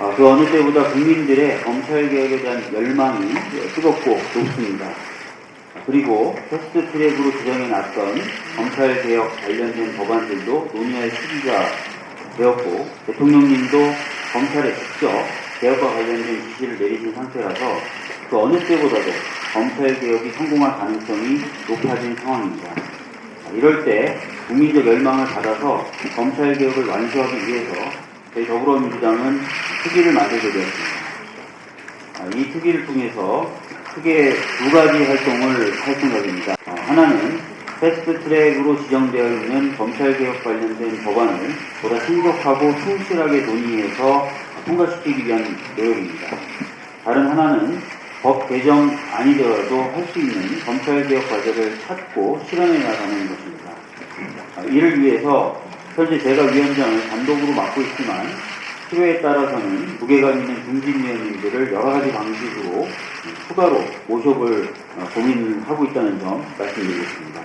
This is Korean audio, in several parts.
어, 그 어느 때보다 국민들의 검찰개혁에 대한 열망이 뜨겁고 높습니다. 그리고 패스트 트랙으로 지정해 놨던 검찰개혁 관련된 법안들도 논의할 시기가 되었고 대통령님도 검찰에 직접 개혁과 관련된 지시를 내리신 상태라서 그 어느 때보다도 검찰개혁이 성공할 가능성이 높아진 상황입니다. 이럴 때 국민적 열망을 받아서 검찰개혁을 완수하기 위해서 저희 더불어민주당은 특위를 만들게 되었습니다. 아, 이 특위를 통해서 크게 두 가지 활동을 할 생각입니다. 어, 하나는 패스트 트랙으로 지정되어 있는 검찰개혁 관련된 법안을 보다 신속하고 충실하게 논의해서 통과시키기 위한 노력입니다. 다른 하나는 법 개정 아니더라도 할 수 있는 검찰개혁 과제를 찾고 실현해 나가는 것입니다. 아, 이를 위해서 현재 제가 위원장을 단독으로 맡고 있지만 필요에 따라서는 무게감 있는 중진위원님들을 여러 가지 방식으로 추가로 모셔볼 어, 고민을 하고 있다는 점 말씀드리겠습니다.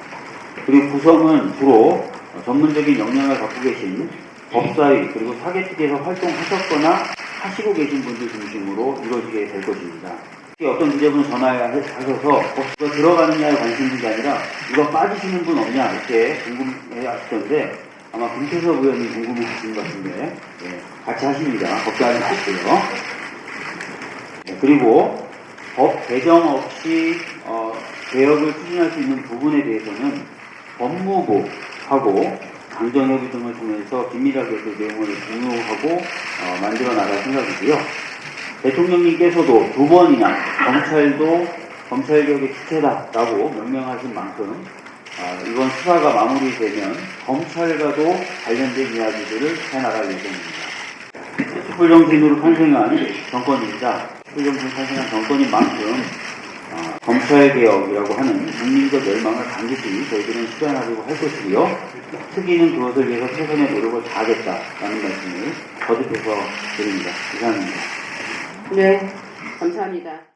그리고 구성은 주로 어, 전문적인 역량을 갖고 계신 법사위 그리고 사개특위에서 활동하셨거나 하시고 계신 분들 중심으로 이루어지게 될 것입니다. 어떤 지자분 전화하셔서 어, 이거 들어가느냐에 관심 있는 게 아니라 이거 빠지시는 분 없냐 이렇게 궁금해 하시던데 아마 김태섭 의원이 궁금해 하시는 것 같은데 예, 같이 하십니다. 걱정하지 마시고요. 네, 그리고 법 개정 없이 어, 개혁을 추진할 수 있는 부분에 대해서는 법무부하고 강정협의 등을 통해서 긴밀하게 그 내용을 공유하고 어, 만들어 나갈 생각이고요. 대통령님께서도 두 번이나 검찰도 검찰개혁의 주체다라고 명명하신 만큼 아, 이번 수사가 마무리되면 검찰과도 관련된 이야기들을 해나갈 예정입니다. 촛불정신으로 탄생한 정권입니다. 촛불정신 탄생한 정권인 만큼 아, 검찰 개혁이라고 하는 국민적 열망을 반드시 저희들은 실현하려고 할 것이고요. 특위는 그것을 위해서 최선의 노력을 다하겠다라는 말씀을 거듭해서 드립니다. 이상입니다. 네, 감사합니다.